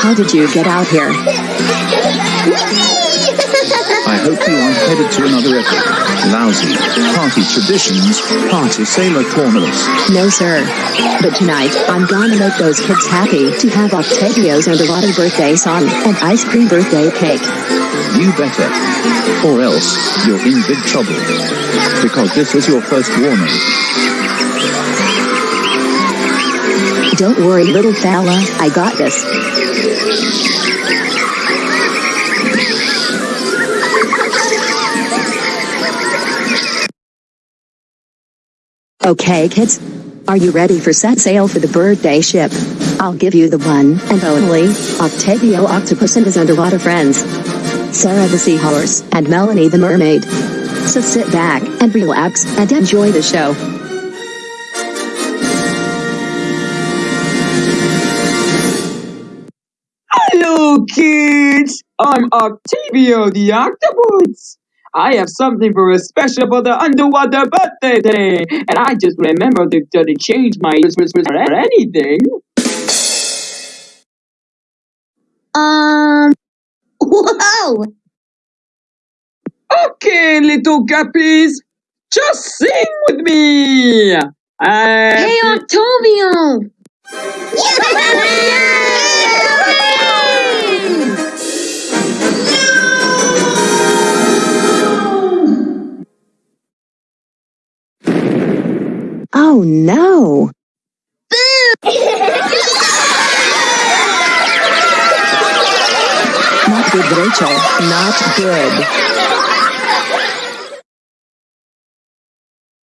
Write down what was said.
How did you get out here? I hope you aren't headed to another epic, lousy, party traditions, party sailor corners. No, sir. But tonight, I'm gonna make those kids happy to have Octavio's underwater birthday song and ice cream birthday cake. You better. Or else, you're in big trouble. Because this is your first warning. Don't worry, little fella, I got this. Okay, kids. Are you ready for set sail for the birthday ship? I'll give you the one and only Octavio Octopus and his underwater friends. Sarah the Seahorse and Melanie the Mermaid. So sit back and relax and enjoy the show. Hello, kids! I'm Octavio the Octopus. I have something for a special for the underwater birthday day, and I just remembered to, to change my or anything. Um. Whoa! Okay, little guppies, just sing with me. Uh, Hey, Octavio! Oh no! Not Good Rachel, not good.